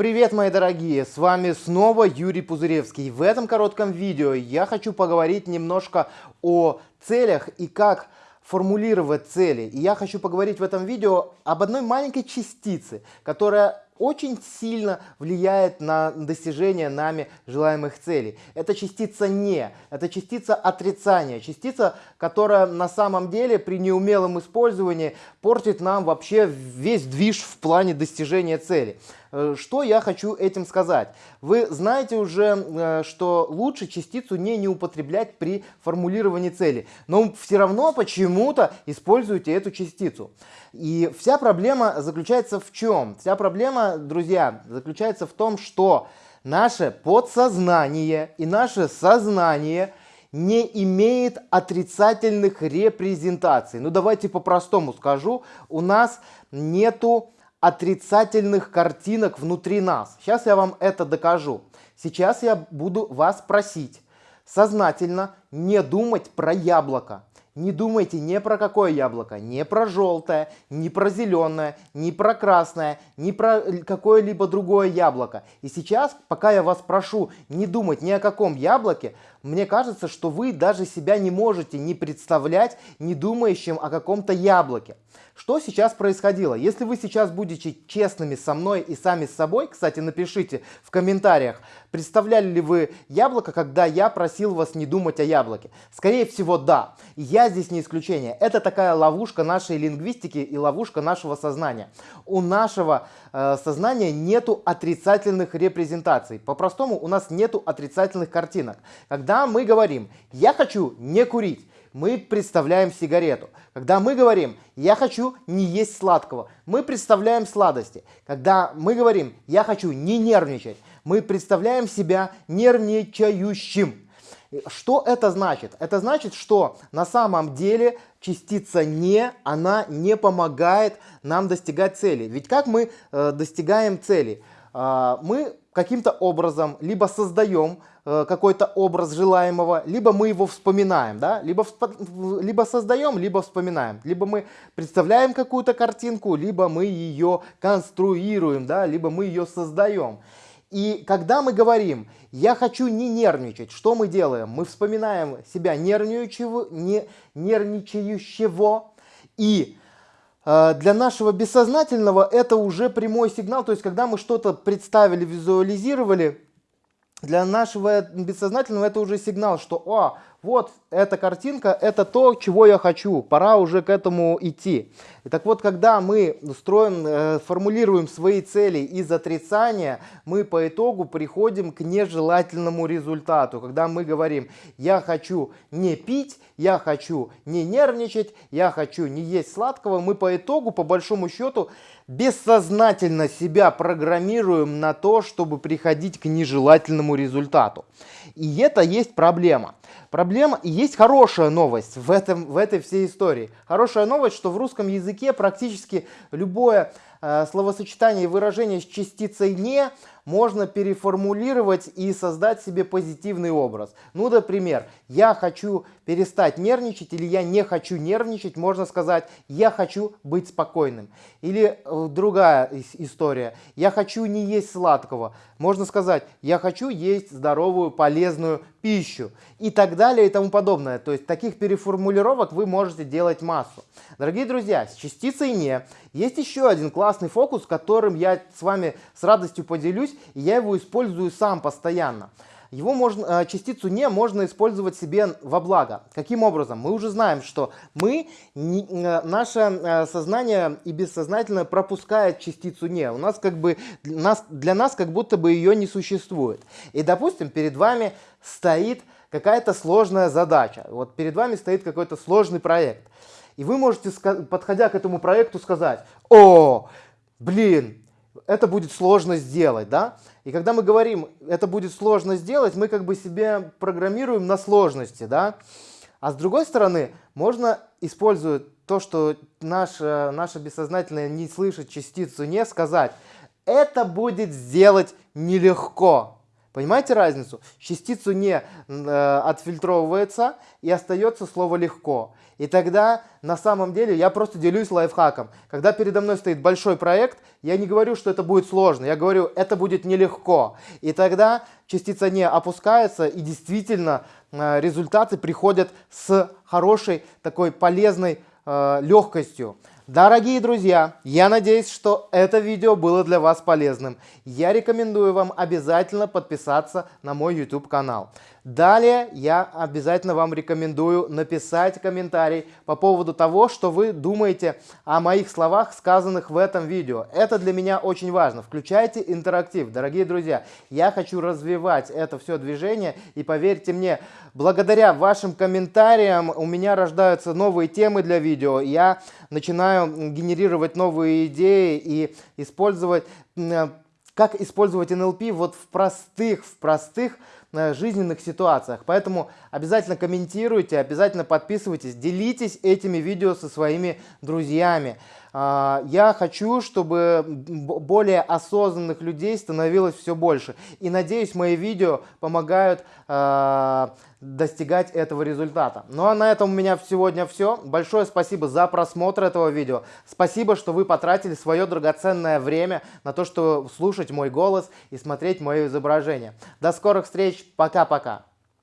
Привет, мои дорогие! С вами снова Юрий Пузыревский. В этом коротком видео я хочу поговорить немножко о целях и как формулировать цели. И я хочу поговорить в этом видео об одной маленькой частице, которая очень сильно влияет на достижение нами желаемых целей. Это частица «не», это частица отрицания, частица, которая на самом деле при неумелом использовании портит нам вообще весь движ в плане достижения цели. Э, что я хочу этим сказать? Вы знаете уже, э, что лучше частицу не, не употреблять при формулировании цели, но все равно почему-то используете эту частицу. И вся проблема заключается в чем? Вся проблема, друзья, заключается в том, что наше подсознание и наше сознание не имеет отрицательных репрезентаций. Ну давайте по-простому скажу, у нас нету отрицательных картинок внутри нас. Сейчас я вам это докажу. Сейчас я буду вас просить сознательно не думать про яблоко. Не думайте ни про какое яблоко, не про желтое, не про зеленое, не про красное, не про какое-либо другое яблоко. И сейчас, пока я вас прошу не думать ни о каком яблоке, мне кажется, что вы даже себя не можете не представлять, не думающим о каком-то яблоке. Что сейчас происходило? Если вы сейчас будете честными со мной и сами с собой, кстати, напишите в комментариях, представляли ли вы яблоко, когда я просил вас не думать о яблоке. Скорее всего, да. Я здесь не исключение. Это такая ловушка нашей лингвистики и ловушка нашего сознания. У нашего э, сознания нету отрицательных репрезентаций. По-простому, у нас нету отрицательных картинок. Когда мы говорим «я хочу не курить», мы представляем сигарету. Когда мы говорим «я хочу не есть сладкого», мы представляем сладости. Когда мы говорим «я хочу не нервничать», мы представляем себя нервничающим. Что это значит? Это значит, что на самом деле частица «не», она не помогает нам достигать цели. Ведь как мы э, достигаем цели? Э, мы каким-то образом либо создаем Э, какой-то образ желаемого, либо мы его вспоминаем, да, либо, либо создаем, либо вспоминаем, либо мы представляем какую-то картинку, либо мы ее конструируем, да, либо мы ее создаем. И когда мы говорим «я хочу не нервничать», что мы делаем? Мы вспоминаем себя нервничающего, не, нервничающего и э, для нашего бессознательного это уже прямой сигнал, то есть когда мы что-то представили, визуализировали, для нашего бессознательного это уже сигнал, что «О, вот эта картинка, это то, чего я хочу, пора уже к этому идти». И так вот, когда мы строим, э, формулируем свои цели из отрицания, мы по итогу приходим к нежелательному результату. Когда мы говорим «я хочу не пить», «я хочу не нервничать», «я хочу не есть сладкого», мы по итогу, по большому счету, бессознательно себя программируем на то, чтобы приходить к нежелательному результату. И это есть проблема. Проблема и есть хорошая новость в, этом, в этой всей истории. Хорошая новость, что в русском языке практически любое словосочетание и выражение с частицей «не» можно переформулировать и создать себе позитивный образ. Ну, например, я хочу перестать нервничать или я не хочу нервничать, можно сказать, я хочу быть спокойным. Или э, другая история, я хочу не есть сладкого, можно сказать, я хочу есть здоровую, полезную пищу и так далее и тому подобное. То есть таких переформулировок вы можете делать массу. Дорогие друзья, с частицей «не» есть еще один классный фокус, которым я с вами с радостью поделюсь, и я его использую сам постоянно. Его можно, э, частицу «не» можно использовать себе во благо. Каким образом? Мы уже знаем, что мы, э, наше э, сознание и бессознательное пропускает частицу «не». У нас как бы, для нас как будто бы ее не существует. И, допустим, перед вами стоит какая-то сложная задача. Вот перед вами стоит какой-то сложный проект. И вы можете, подходя к этому проекту, сказать, о, блин, это будет сложно сделать, да? И когда мы говорим, это будет сложно сделать, мы как бы себе программируем на сложности, да? А с другой стороны, можно, используя то, что наше, наше бессознательное не слышит частицу «не», сказать, это будет сделать нелегко. Понимаете разницу? Частицу не э, отфильтровывается и остается слово легко. И тогда на самом деле я просто делюсь лайфхаком. Когда передо мной стоит большой проект, я не говорю, что это будет сложно, я говорю, это будет нелегко. И тогда частица не опускается и действительно э, результаты приходят с хорошей такой полезной э, легкостью. Дорогие друзья, я надеюсь, что это видео было для вас полезным. Я рекомендую вам обязательно подписаться на мой YouTube канал. Далее я обязательно вам рекомендую написать комментарий по поводу того, что вы думаете о моих словах, сказанных в этом видео. Это для меня очень важно. Включайте интерактив, дорогие друзья. Я хочу развивать это все движение и поверьте мне, благодаря вашим комментариям у меня рождаются новые темы для видео. Я начинаю генерировать новые идеи и использовать, как использовать НЛП вот в простых, в простых жизненных ситуациях. Поэтому обязательно комментируйте, обязательно подписывайтесь, делитесь этими видео со своими друзьями. А, я хочу, чтобы более осознанных людей становилось все больше. И надеюсь, мои видео помогают а, достигать этого результата. Ну а на этом у меня сегодня все. Большое спасибо за просмотр этого видео. Спасибо, что вы потратили свое драгоценное время на то, чтобы слушать мой голос и смотреть мое изображение. До скорых встреч. Пока-пока.